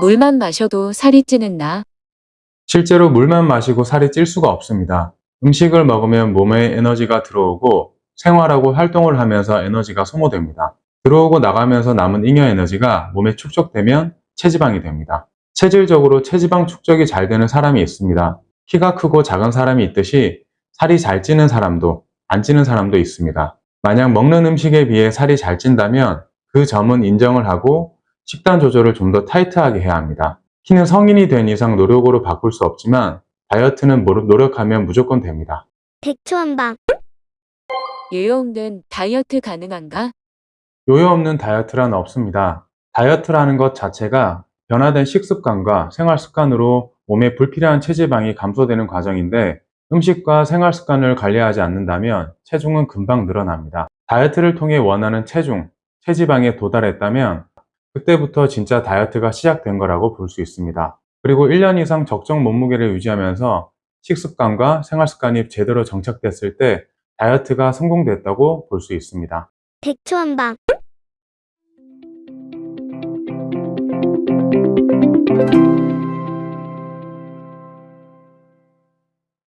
물만 마셔도 살이 찌는 나. 실제로 물만 마시고 살이 찔 수가 없습니다. 음식을 먹으면 몸에 에너지가 들어오고 생활하고 활동을 하면서 에너지가 소모됩니다. 들어오고 나가면서 남은 잉여 에너지가 몸에 축적되면 체지방이 됩니다. 체질적으로 체지방 축적이 잘 되는 사람이 있습니다. 키가 크고 작은 사람이 있듯이 살이 잘 찌는 사람도 안 찌는 사람도 있습니다. 만약 먹는 음식에 비해 살이 잘 찐다면 그 점은 인정을 하고 식단 조절을 좀 더 타이트하게 해야 합니다. 키는 성인이 된 이상 노력으로 바꿀 수 없지만 다이어트는 모- 노력하면 무조건 됩니다. 백초 한방 요요 없는 다이어트 가능한가? 요요 없는 다이어트란 없습니다. 다이어트라는 것 자체가 변화된 식습관과 생활 습관으로 몸에 불필요한 체지방이 감소되는 과정인데 음식과 생활 습관을 관리하지 않는다면 체중은 금방 늘어납니다. 다이어트를 통해 원하는 체중, 체지방에 도달했다면 그때부터 진짜 다이어트가 시작된 거라고 볼 수 있습니다. 그리고 1년 이상 적정 몸무게를 유지하면서 식습관과 생활 습관이 제대로 정착됐을 때 다이어트가 성공됐다고 볼 수 있습니다. 백초한방